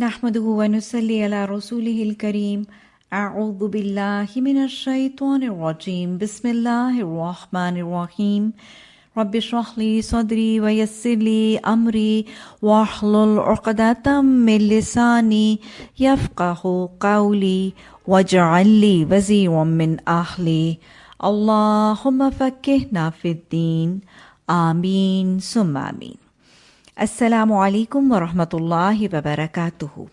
نحمده ونصلي على رسوله الكريم. أعوذ بالله من الشيطان الرجيم. بسم الله الرحمن الرحيم. رب اشرح لي صدري ويسر لي أمري واحلل عقدة من لساني يفقه قولي واجعل لي وزيرا من أهلي. اللهم فكهنا في الدين. آمين. ثم آمين. Assalamu alaikum wa rahmatullahi wa barakatuhu.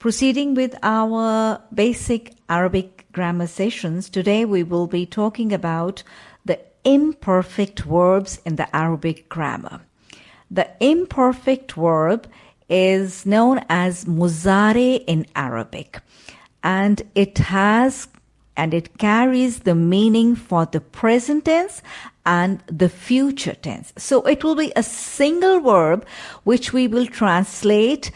Proceeding with our basic Arabic grammar sessions, today we will be talking about the imperfect verbs in the Arabic grammar. The imperfect verb is known as muzare in Arabic and it has and it carries the meaning for the present tense and the future tense. So it will be a single verb which we will translate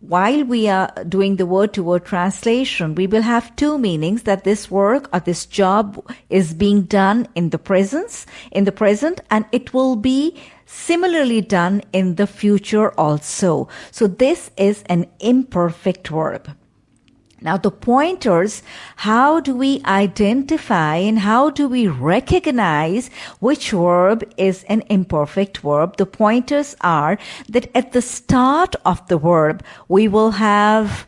while we are doing the word to word translation, we will have two meanings that this work or this job is being done in the presence, in the present, and it will be similarly done in the future also. So this is an imperfect verb. Now, the pointers, how do we identify and how do we recognize which verb is an imperfect verb? The pointers are that at the start of the verb, we will have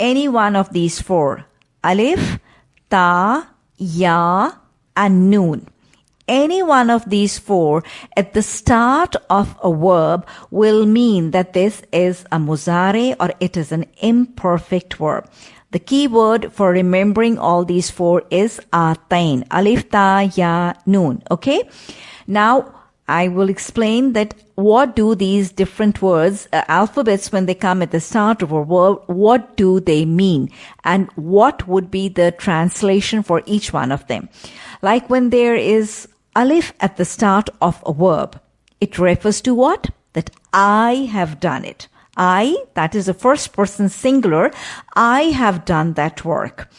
any one of these four. Alif, Ta, Ya, and Noon. Any one of these four at the start of a verb will mean that this is a muzare or it is an imperfect verb. The key word for remembering all these four is atain. Alif, ta, ya, noon. Okay. Now, I will explain that what do these different words, uh, alphabets, when they come at the start of a word, what do they mean? And what would be the translation for each one of them? Like when there is alif at the start of a verb, it refers to what? That I have done it. I, that is the first person singular, I have done that work.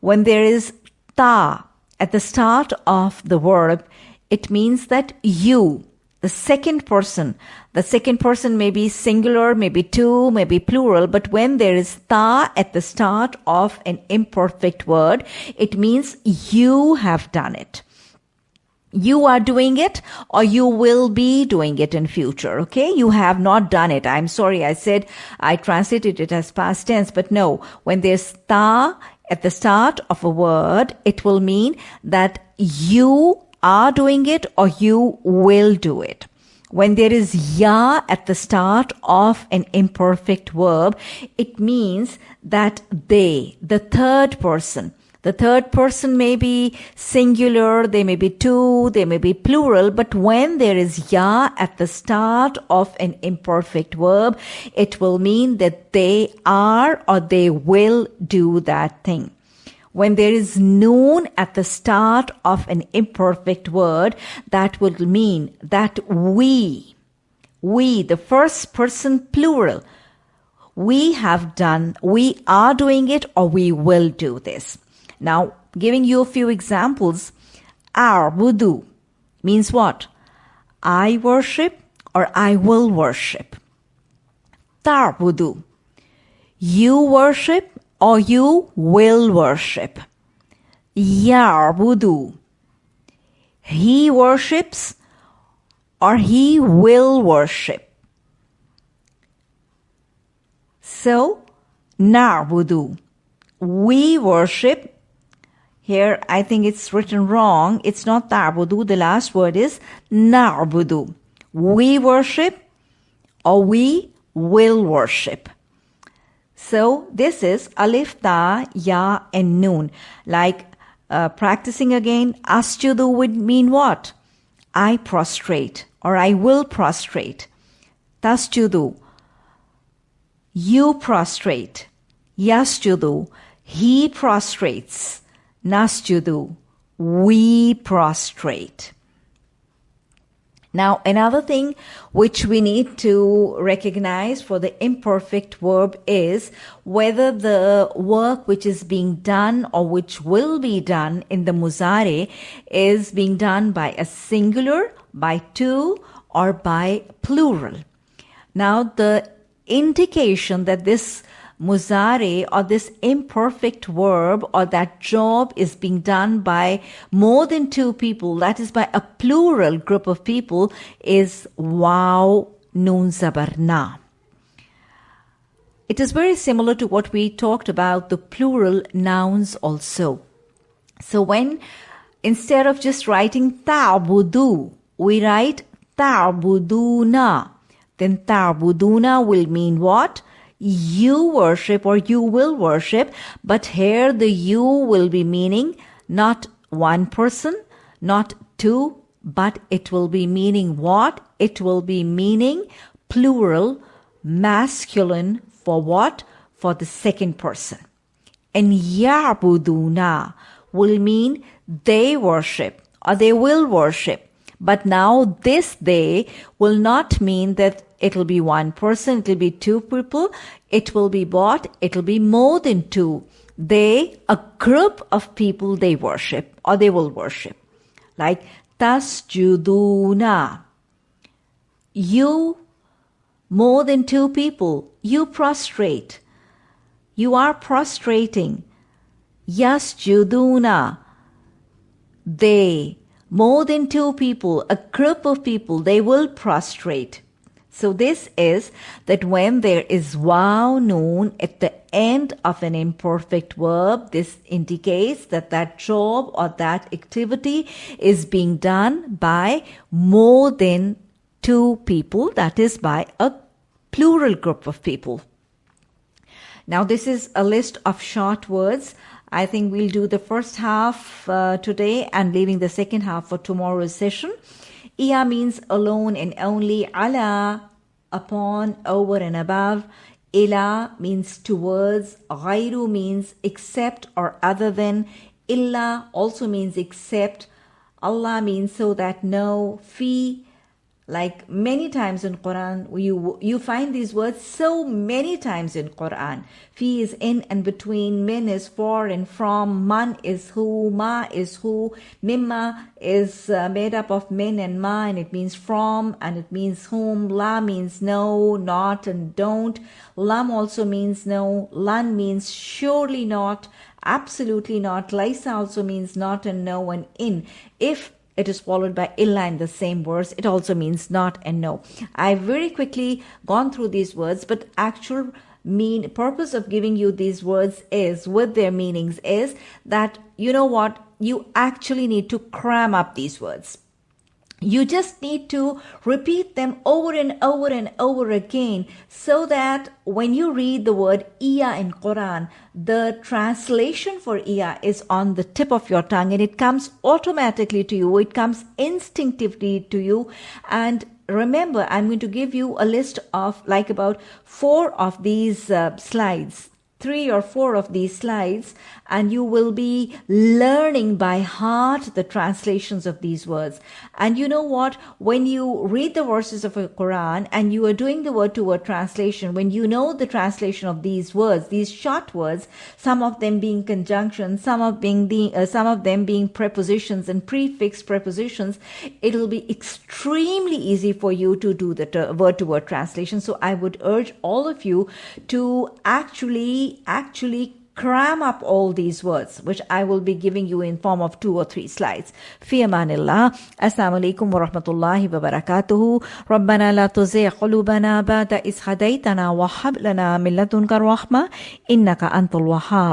When there is ta at the start of the verb, it means that you, the second person, the second person may be singular, maybe two, maybe plural, but when there is ta at the start of an imperfect word, it means you have done it you are doing it or you will be doing it in future okay? You have not done it. I'm sorry i said i translated it as past tense but no. When there's ta at the start of a word it will mean that you are doing it or you will do it. When there is ya at the start of an imperfect verb it means that they the third person the third person may be singular, they may be two, they may be plural, but when there is ya at the start of an imperfect verb, it will mean that they are or they will do that thing. When there is noon at the start of an imperfect word, that will mean that we, we, the first person plural, we have done, we are doing it or we will do this. Now, giving you a few examples, A'budu means what? I worship or I will worship. Ta'budu, you worship or you will worship. Ya'budu, he worships or he will worship. So, na'budu, we worship here, I think it's written wrong. It's not ta'budu. The last word is na'budu. We worship or we will worship. So this is alif, ta, ya, and noon. Like uh, practicing again, asjudu would mean what? I prostrate or I will prostrate. Tasjudu. You prostrate. Yasjudu. He prostrates. Nasjudu, we prostrate. Now, another thing which we need to recognize for the imperfect verb is whether the work which is being done or which will be done in the muzare is being done by a singular, by two, or by plural. Now, the indication that this muzare or this imperfect verb or that job is being done by more than two people, that is by a plural group of people, is waw noon zabarna. It is very similar to what we talked about the plural nouns also. So when instead of just writing ta'budu, we write ta'buduna, then ta'buduna will mean what? You worship or you will worship, but here the you will be meaning not one person, not two, but it will be meaning what? It will be meaning plural, masculine for what? For the second person. And ya'buduna will mean they worship or they will worship. But now this they will not mean that it'll be one person, it'll be two people, it will be what? It'll be more than two. They, a group of people they worship or they will worship. Like tasjuduna. You, more than two people, you prostrate. You are prostrating. Yasjuduna. They, more than two people, a group of people, they will prostrate. So this is that when there is waw noon at the end of an imperfect verb, this indicates that that job or that activity is being done by more than two people, that is by a plural group of people. Now this is a list of short words. I think we'll do the first half uh, today and leaving the second half for tomorrow's session. Iya means alone and only. Ala, upon, over and above. Ila means towards. Ghairu means except or other than. Illa also means except. Allah means so that no. Fi like many times in Quran, you you find these words so many times in Quran. Fi is in and between, min is for and from, man is who, ma is who, mimma is uh, made up of min and ma, and it means from and it means whom. La means no, not, and don't. Lam also means no. Lan means surely not, absolutely not. Laisa also means not and no and in. If it is followed by illa in the same verse. It also means not and no. I've very quickly gone through these words, but actual mean purpose of giving you these words is with their meanings is that you know what you actually need to cram up these words you just need to repeat them over and over and over again so that when you read the word iya in Quran, the translation for iya is on the tip of your tongue and it comes automatically to you. It comes instinctively to you. And remember, I'm going to give you a list of like about four of these uh, slides three or four of these slides and you will be learning by heart the translations of these words. And you know what? When you read the verses of the Quran and you are doing the word to word translation, when you know the translation of these words, these short words, some of them being conjunctions, some of being the, uh, some of them being prepositions and prefix prepositions, it'll be extremely easy for you to do the word to word translation. So I would urge all of you to actually, actually cram up all these words, which I will be giving you in form of two or three slides. في أمان الله السلام عليكم ورحمة الله وبركاته ربنا لا تزغ قلوبنا بعد إذ هديتنا وهب لنا من لدنك الرحمة إنك أنت الوهاب